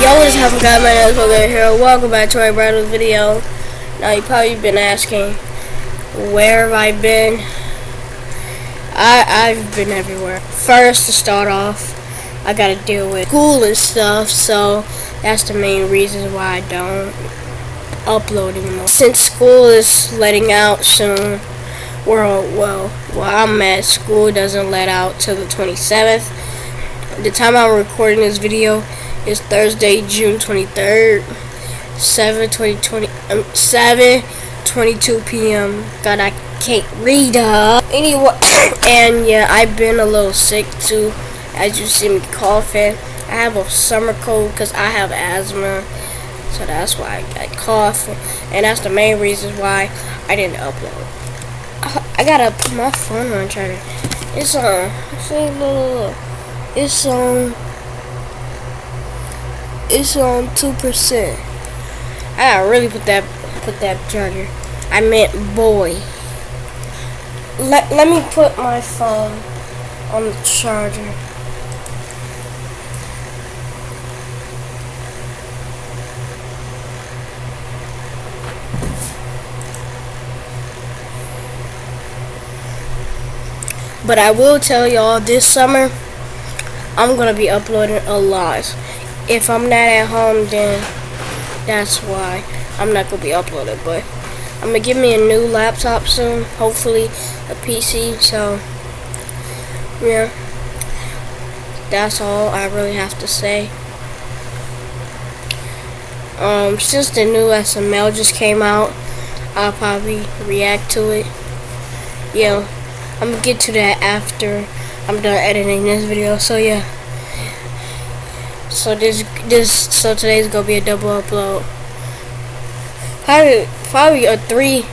What is up, guys? My name Logan here. Welcome back to my brand new video. Now, you probably been asking, where have I been? I, I've been everywhere. First, to start off, I gotta deal with school and stuff, so that's the main reason why I don't upload anymore. Since school is letting out soon, well, well, well, I'm at school doesn't let out till the 27th. The time I'm recording this video is Thursday, June 23rd, 7 2020, um, 7 22 p.m. God, I can't read up. Anyway, and yeah, I've been a little sick too. As you see me coughing, I have a summer cold because I have asthma. So that's why I got cough, and that's the main reason why I didn't upload. I gotta put my phone on charger. It's on. Look, It's on. It's on two percent. I gotta really put that put that charger. I meant boy. Let let me put my phone on the charger. But I will tell y'all this summer I'm gonna be uploading a lot. If I'm not at home then that's why I'm not gonna be uploading but I'm gonna give me a new laptop soon, hopefully a PC, so yeah. That's all I really have to say. Um, since the new SML just came out, I'll probably react to it. Yeah. I'm gonna get to that after I'm done editing this video. So yeah. So this this so today's gonna be a double upload. Probably probably a three.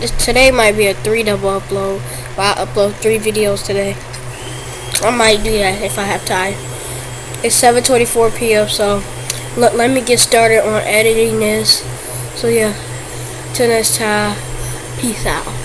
This, today might be a three double upload. But I upload three videos today. I might do that if I have time. It's 7:24 p.m. So let let me get started on editing this. So yeah. Till next time. Peace out.